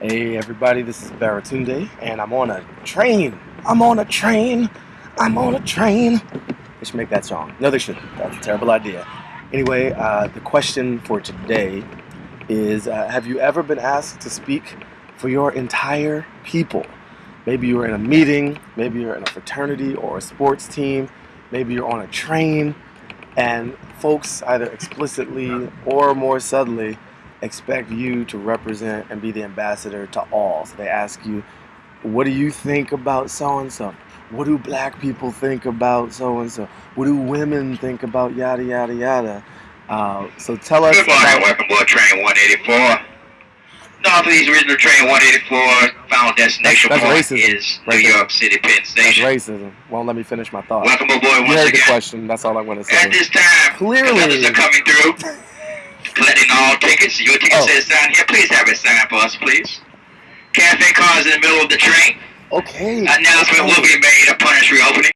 Hey everybody, this is Baratunde, and I'm on a train. I'm on a train. I'm on a train. They should make that song. No, they shouldn't. That's a terrible idea. Anyway, uh, the question for today is: uh, Have you ever been asked to speak for your entire people? Maybe you were in a meeting. Maybe you're in a fraternity or a sports team. Maybe you're on a train, and folks either explicitly or more subtly expect you to represent and be the ambassador to all. So they ask you, what do you think about so and so? What do black people think about so and so? What do women think about yada yada yada? Uh, so tell us. Good morning, welcome aboard train 184. Northeast Regional Train 184, final destination That's- that's point racism is New. York City Penn Station. That's racism. Won't let me finish my thought. Welcome aboard You once heard the question. That's all I'm going to say. At this time, Clearly. the others are coming through, collecting all tickets. Your ticket Oh. says sign here. Please have it signed for us, please. Cafe cars in the middle of the train. Okay. Announcement will be made upon its reopening.